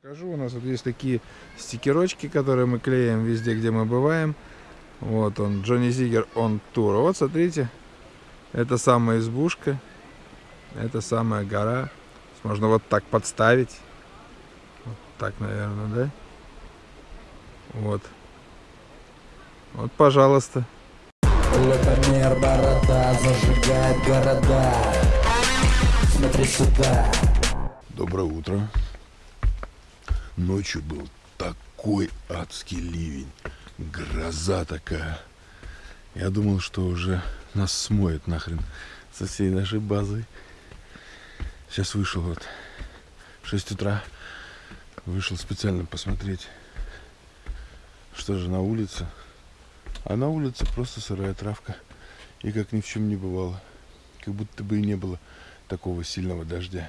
Покажу, у нас вот есть такие стикерочки, которые мы клеим везде, где мы бываем. Вот он, Джонни Зигер он тур. Вот смотрите, это самая избушка, это самая гора. Можно вот так подставить. Вот так, наверное, да? Вот. Вот, пожалуйста. Лапомер, борода, зажигает города Смотри сюда Доброе утро. Ночью был такой адский ливень. Гроза такая. Я думал, что уже нас смоет нахрен со всей нашей базы. Сейчас вышел вот в 6 утра. Вышел специально посмотреть, что же на улице. А на улице просто сырая травка. И как ни в чем не бывало. Как будто бы и не было такого сильного дождя.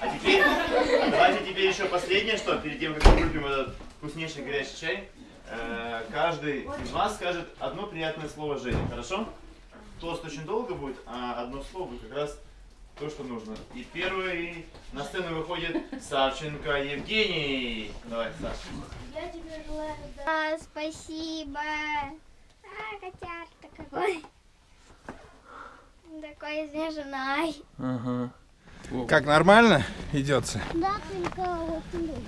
А теперь, давайте теперь еще последнее, что перед тем, как мы выпьем этот вкуснейший горячий чай, э, каждый из вас скажет одно приятное слово Жене, хорошо? Тост очень долго будет, а одно слово будет как раз то, что нужно. И первый на сцену выходит Савченко Евгений. Давай, Саш. Я тебе желаю да. А, спасибо. А, котярка какой. Такой изнеженный. Ага. Как нормально идется? Да, только очень долго.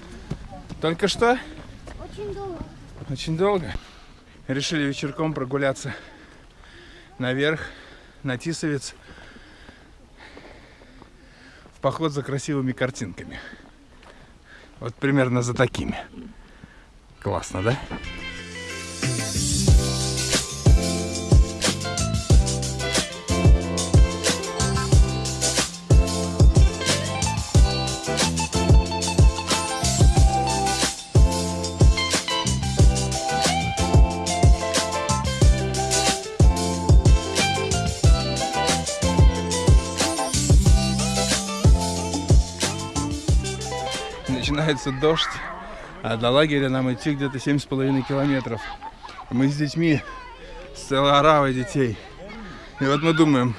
Только что? Очень долго. Очень долго. Решили вечерком прогуляться наверх, на Тисовец. В поход за красивыми картинками. Вот примерно за такими. Классно, да? Начинается дождь, а до лагеря нам идти где-то семь с половиной километров. Мы с детьми, с целой оравой детей. И вот мы думаем,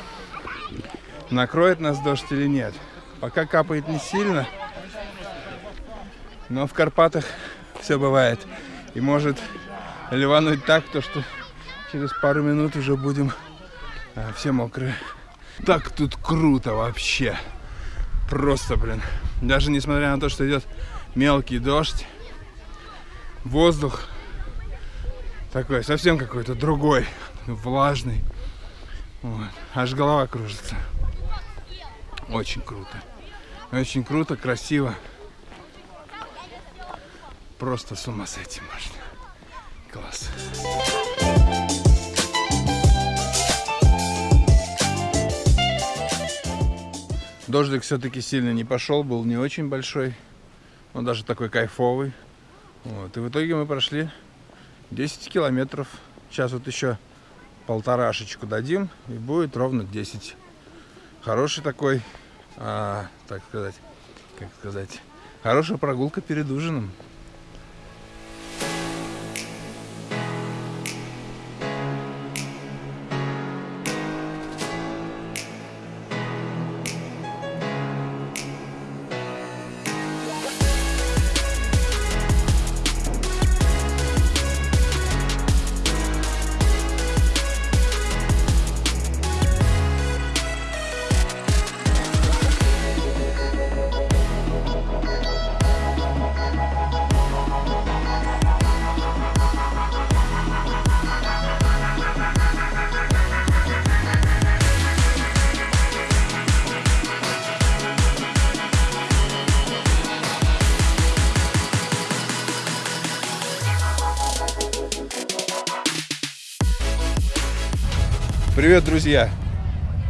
накроет нас дождь или нет. Пока капает не сильно, но в Карпатах все бывает. И может ливануть так, то что через пару минут уже будем а, все мокрые. Так тут круто вообще. Просто, блин. Даже несмотря на то, что идет мелкий дождь, воздух такой совсем какой-то другой, влажный. Вот. Аж голова кружится. Очень круто. Очень круто, красиво. Просто с ума сойти можно. Класс. Дождик все-таки сильно не пошел, был не очень большой. Он даже такой кайфовый. Вот. И в итоге мы прошли 10 километров. Сейчас вот еще полторашечку дадим, и будет ровно 10. Хороший такой, а, так сказать, как сказать, хорошая прогулка перед ужином. Привет, друзья!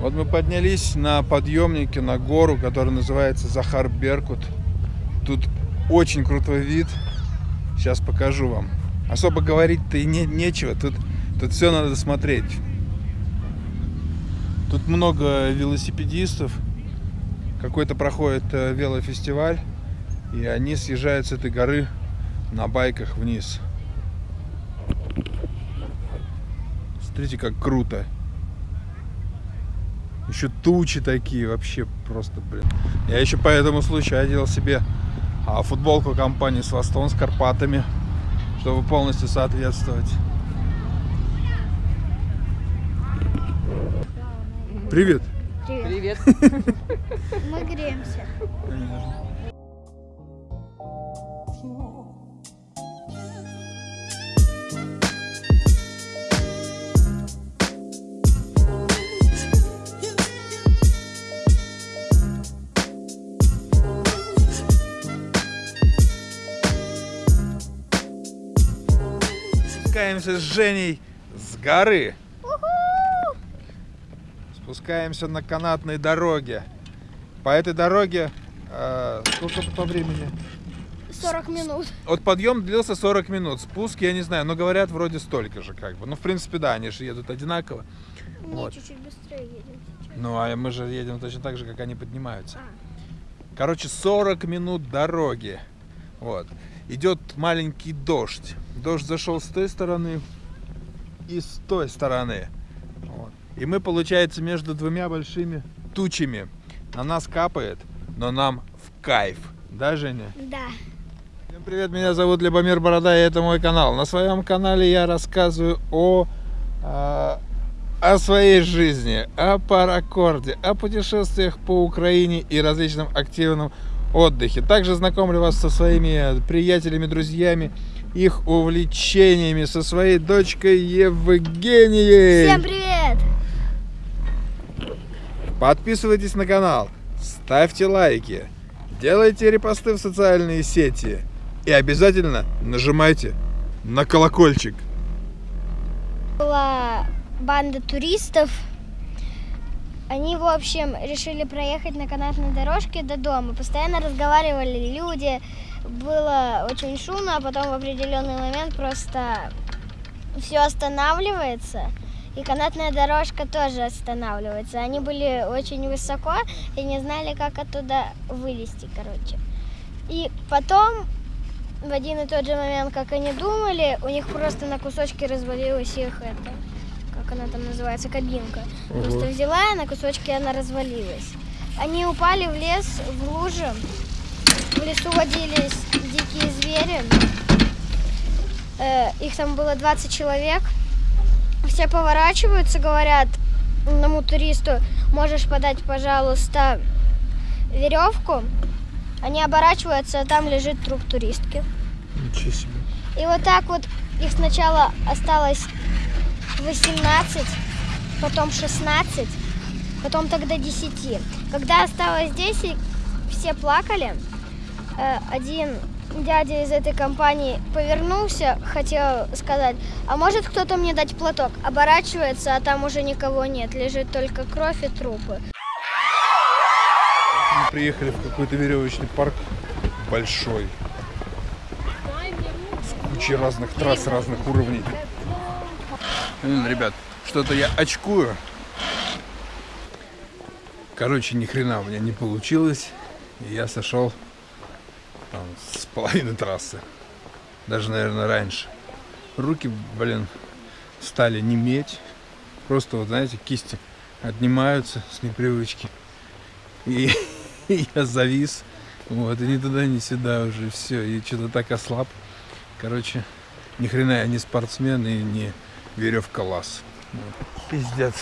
Вот мы поднялись на подъемнике на гору, которая называется Захар Беркут. Тут очень крутой вид. Сейчас покажу вам. Особо говорить-то и не, нечего. Тут, тут все надо смотреть. Тут много велосипедистов. Какой-то проходит э, велофестиваль. И они съезжают с этой горы на байках вниз. Смотрите, как круто. Еще тучи такие, вообще просто, блин. Я еще по этому случаю одел себе а, футболку компании Свастон с Карпатами, чтобы полностью соответствовать. Привет. Привет. Мы греемся. Спускаемся с Женей с горы. Спускаемся на канатной дороге. По этой дороге э, сколько по времени? 40 минут. Вот подъем длился 40 минут. Спуск, я не знаю, но говорят вроде столько же как бы. Ну, в принципе, да, они же едут одинаково. Не, Вот. чуть-чуть быстрее едем сейчас. Ну, а мы же едем точно так же, как они поднимаются. А. Короче, 40 минут дороги. Вот. Идет маленький дождь. Дождь зашел с той стороны и с той стороны. Вот. И мы, получается, между двумя большими тучами. На нас капает, но нам в кайф. Да, Женя? Да. Всем привет, меня зовут Любомир Борода, и это мой канал. На своем канале я рассказываю о, а, о своей жизни, о паракорде, о путешествиях по Украине и различном активном отдыхе. Также знакомлю вас со своими приятелями, друзьями, их увлечениями, со своей дочкой Евгенией. Всем привет! Подписывайтесь на канал, ставьте лайки, делайте репосты в социальные сети и обязательно нажимайте на колокольчик. Была банда туристов. Они, в общем, решили проехать на канатной дорожке до дома. Постоянно разговаривали люди. Было очень шумно, а потом в определенный момент просто все останавливается. И канатная дорожка тоже останавливается. Они были очень высоко и не знали, как оттуда вылезти, короче. И потом, в один и тот же момент, как они думали, у них просто на кусочки развалилась их это, как она там называется, кабинка. Просто взяла, и на кусочки она развалилась. Они упали в лес, в лужи. В лесу водились дикие звери. Э, их там было 20 человек. Все поворачиваются, говорят одному туристу, можешь подать, пожалуйста, веревку. Они оборачиваются, а там лежит труп туристки. Ничего себе. И вот так вот их сначала осталось 18, потом 16, потом тогда 10. Когда осталось 10, все плакали. Э, Один дядя из этой компании повернулся, хотел сказать, а может кто-то мне дать платок? Оборачивается, а там уже никого нет, лежит только кровь и трупы. Мы приехали в какой-то веревочный парк большой. С кучей разных трасс, разных уровней. М, Ребят, что-то я очкую. Короче, ни хрена у меня не получилось. И я сошел там, с половины трассы. Даже, наверное, раньше. Руки, блин, стали неметь. Просто, вот, знаете, кисти отнимаются с непривычки. И я завис. Вот, и ни туда, ни сюда уже все. И что-то так ослаб. Короче, ни хрена я не спортсмен и не веревка лаз. Пиздец.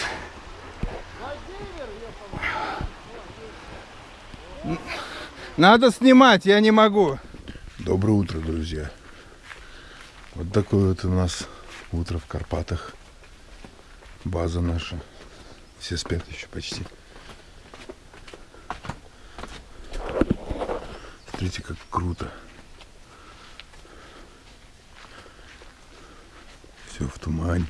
Надо снимать, я не могу. Доброе утро, друзья. Вот такое вот у нас утро в Карпатах. База наша. Все спят еще почти. Смотрите, как круто. Все в тумане.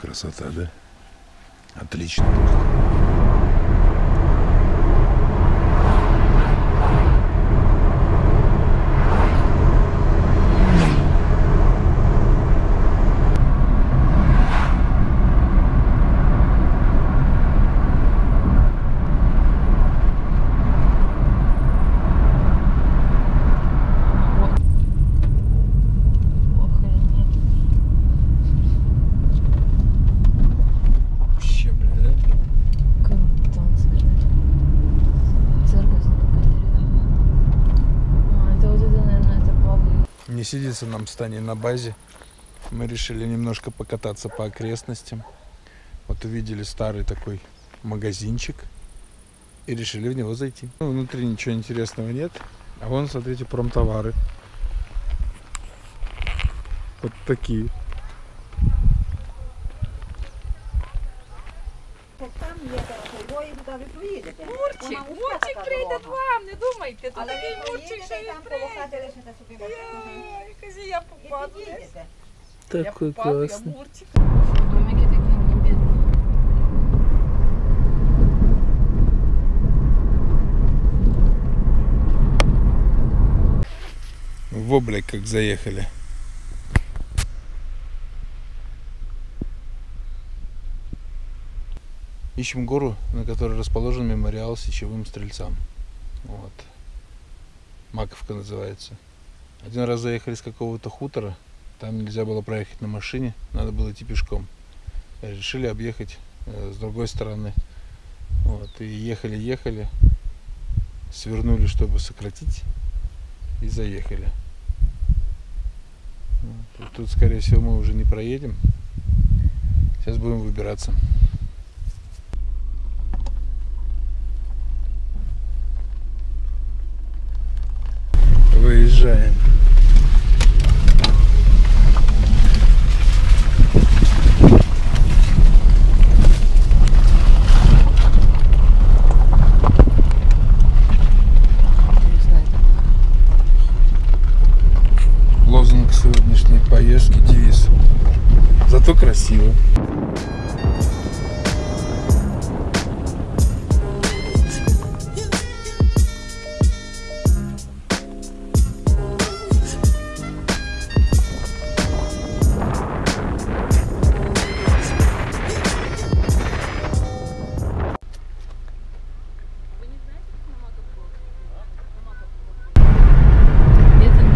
Красота, да? Отлично. Сидится нам с Таней на базе. Мы решили немножко покататься по окрестностям. Вот увидели старый такой магазинчик и решили в него зайти. Ну, внутри ничего интересного нет. А вон, смотрите, промтовары. Вот такие. Такой попаду, я классный. Мурчик. Домики такі не бідні. В облик как заехали. Ищем гору, на которой расположен мемориал сечевым стрельцам. Вот. Маковка называется. Один раз заехали с какого-то хутора, там нельзя было проехать на машине, надо было идти пешком. Решили объехать э, с другой стороны. Вот. И ехали, ехали, свернули, чтобы сократить, и заехали. Вот. И Тут, скорее всего, мы уже не проедем. Сейчас будем выбираться. Выезжаем. Красиво.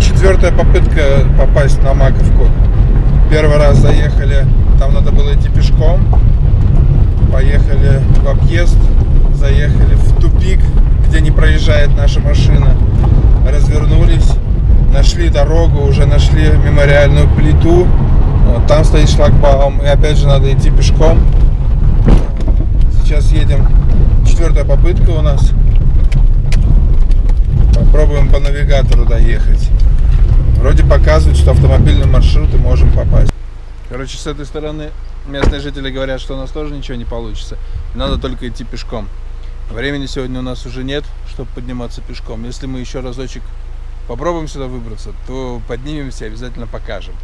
Четвертая попытка попасть на Маковку. Первый раз заехали, там надо было идти пешком. Поехали в объезд, заехали в тупик, где не проезжает наша машина. Развернулись, нашли дорогу, уже нашли мемориальную плиту. Вот, там стоит шлагбаум, и опять же надо идти пешком. Сейчас едем. Четвертая попытка у нас. Попробуем по навигатору доехать. Вроде показывает, что автомобильный маршрут и можем попасть. Короче, с этой стороны местные жители говорят, что у нас тоже ничего не получится. Надо только идти пешком. Времени сегодня у нас уже нет, чтобы подниматься пешком. Если мы еще разочек попробуем сюда выбраться, то поднимемся и обязательно покажем.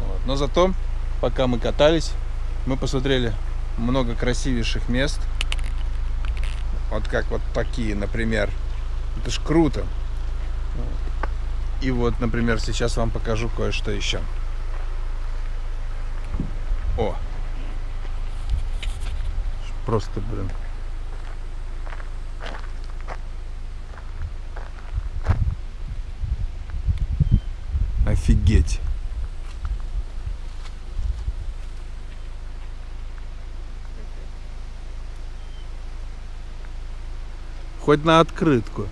Вот. Но зато, пока мы катались, мы посмотрели много красивейших мест. Вот как вот такие, например. Это ж круто. И вот, например, сейчас вам покажу кое-что еще. О! Просто, блин. Офигеть. Хоть на открытку.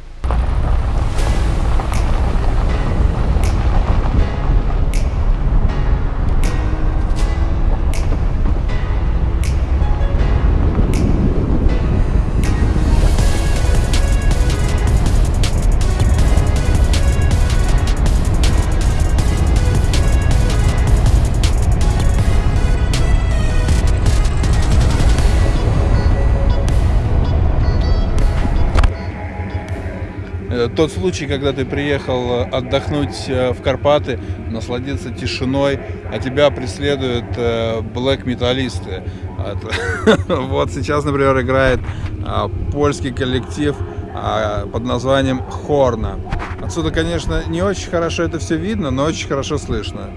Тот случай, когда ты приехал э, отдохнуть э, в Карпаты, насладиться тишиной, а тебя преследуют э, блэк-металлисты. Вот. Сейчас, например, играет а, польский коллектив а, под названием Хорна. Отсюда, конечно, не очень хорошо это все видно, но очень хорошо слышно.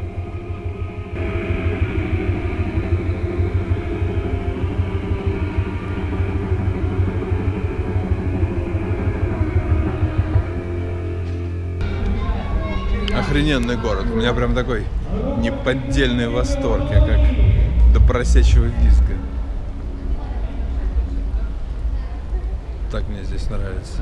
Охрененный город. У меня прям такой неподдельный восторг. Я как до просячего визга. Так мне здесь нравится.